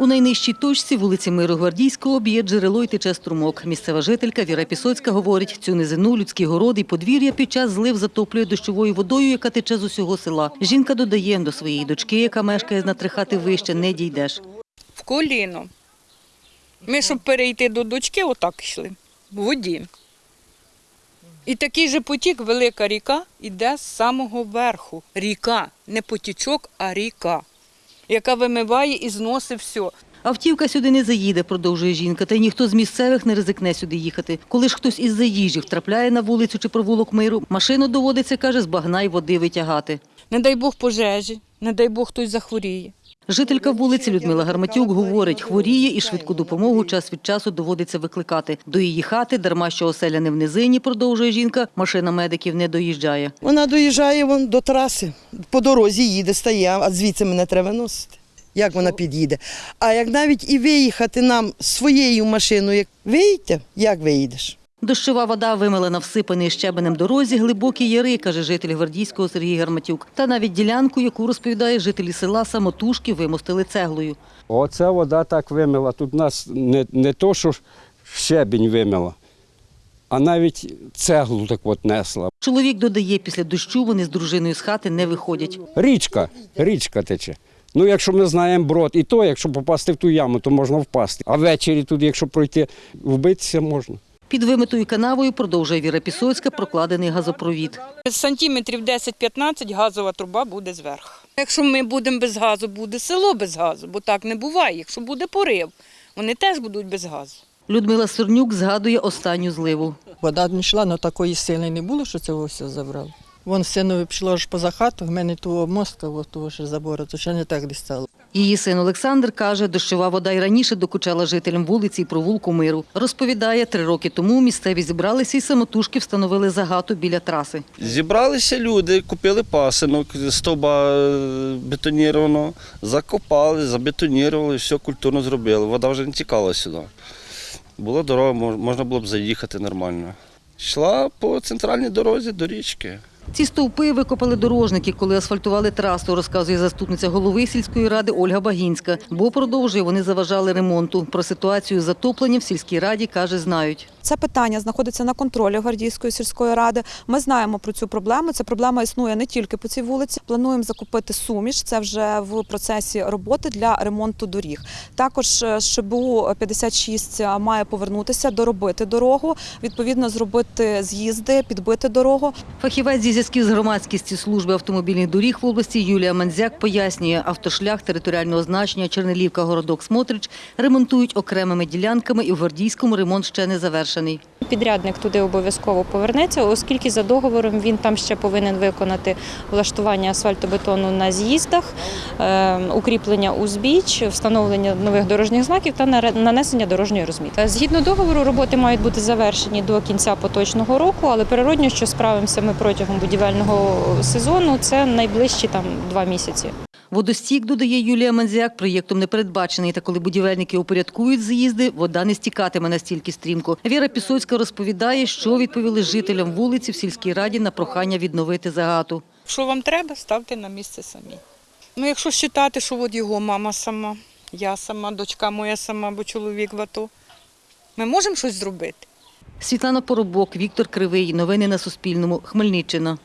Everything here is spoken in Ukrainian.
У найнижчій точці вулиці Миру Гвардійського б'є джерело й тече струмок. Місцева жителька Віра Пісоцька говорить, цю низину, людські городи і подвір'я під час злив затоплює дощовою водою, яка тече з усього села. Жінка додає, до своєї дочки, яка мешкає на три хати вище, не дійдеш. в коліно. Ми, щоб перейти до дочки, отак йшли, в воді. І такий же потік, велика ріка, іде з самого верху. Ріка, не потічок, а ріка, яка вимиває і зносить все. Автівка сюди не заїде, продовжує жінка, та й ніхто з місцевих не ризикне сюди їхати. Коли ж хтось із заїжджів трапляє на вулицю чи провулок миру, машину доводиться, каже, з багна й води витягати. Не дай Бог пожежі, не дай Бог хтось захворіє. Жителька вулиці Людмила Гарматюк говорить, хворіє і швидку допомогу час від часу доводиться викликати. До її хати, дарма що оселя не в низині, продовжує жінка, машина медиків не доїжджає. Вона доїжджає вон до траси, по дорозі їде, стає, а звідси мене треба носити. Як вона під'їде? А як навіть і виїхати нам своєю машиною, як виїдьте, як виїдеш? Дощова вода вимила на всипаний щебенем дорозі глибокі яри, каже житель Гвардійського Сергій Гарматюк. Та навіть ділянку, яку розповідає жителі села, самотужки вимостили цеглою. Оце вода так вимила. Тут нас не, не то, що щебінь вимила, а навіть цеглу так от несла. Чоловік додає, після дощу вони з дружиною з хати не виходять. Річка, річка тече. Ну, якщо ми знаємо брод, і то, якщо попасти в ту яму, то можна впасти. А ввечері тут, якщо пройти, вбитися можна. Під вимитою канавою, продовжує Віра Пісоцька, прокладений газопровід. Сантиметрів 10-15 газова труба буде зверху. Якщо ми будемо без газу, буде село без газу, бо так не буває. Якщо буде порив, вони теж будуть без газу. Людмила Сорнюк згадує останню зливу. Вода не йшла, але такої сили не було, що цього все забрало. Вон синові пішло аж поза хату, в мене того мостка, от того ще забору, то ще не так десь стало. Її син Олександр каже, дощова вода й раніше докучала жителям вулиці і провулку миру. Розповідає, три роки тому місцеві зібралися і самотужки встановили загату біля траси. Зібралися люди, купили пасинок, стовба е, бетоніровано, закопали, забетонірували, все культурно зробили. Вода вже не тікала сюди. Була дорога, можна було б заїхати нормально. Йшла по центральній дорозі до річки. Ці стовпи викопали дорожники, коли асфальтували трасу, розказує заступниця голови сільської ради Ольга Багінська. Бо продовжує, вони заважали ремонту. Про ситуацію з затопленням в сільській раді каже, знають. Це питання знаходиться на контролі Гвардійської сільської ради. Ми знаємо про цю проблему. Ця проблема існує не тільки по цій вулиці. Плануємо закупити суміш. Це вже в процесі роботи для ремонту доріг. Також е, ШБУ 56 має повернутися, доробити дорогу, відповідно зробити з'їзди, підбити дорогу. Фахівець зі зв'язків з громадськістю служби автомобільних доріг в області Юлія Манзяк пояснює, автошлях територіального значення Чернелівка, городок Смотрич ремонтують окремими ділянками і в Гвардійському ремонт ще не завершений. Підрядник туди обов'язково повернеться, оскільки за договором він там ще повинен виконати влаштування асфальтобетону на з'їздах, е, укріплення узбіч, встановлення нових дорожніх знаків та нанесення дорожньої розмітки. Згідно договору, роботи мають бути завершені до кінця поточного року, але природньо, що справимося ми протягом будівельного сезону, це найближчі там два місяці. Водостік, додає Юлія Манзяк, проєктом не передбачений. Та коли будівельники упорядкують з'їзди, вода не стікатиме настільки стрімко. Віра Пісоцька розповідає, що відповіли жителям вулиці в сільській раді на прохання відновити загату. Що вам треба, ставте на місце самі. Ну, якщо вважати, що от його мама сама, я сама, дочка моя сама, бо чоловік в АТО, ми можемо щось зробити. Світлана Поробок, Віктор Кривий. Новини на Суспільному. Хмельниччина.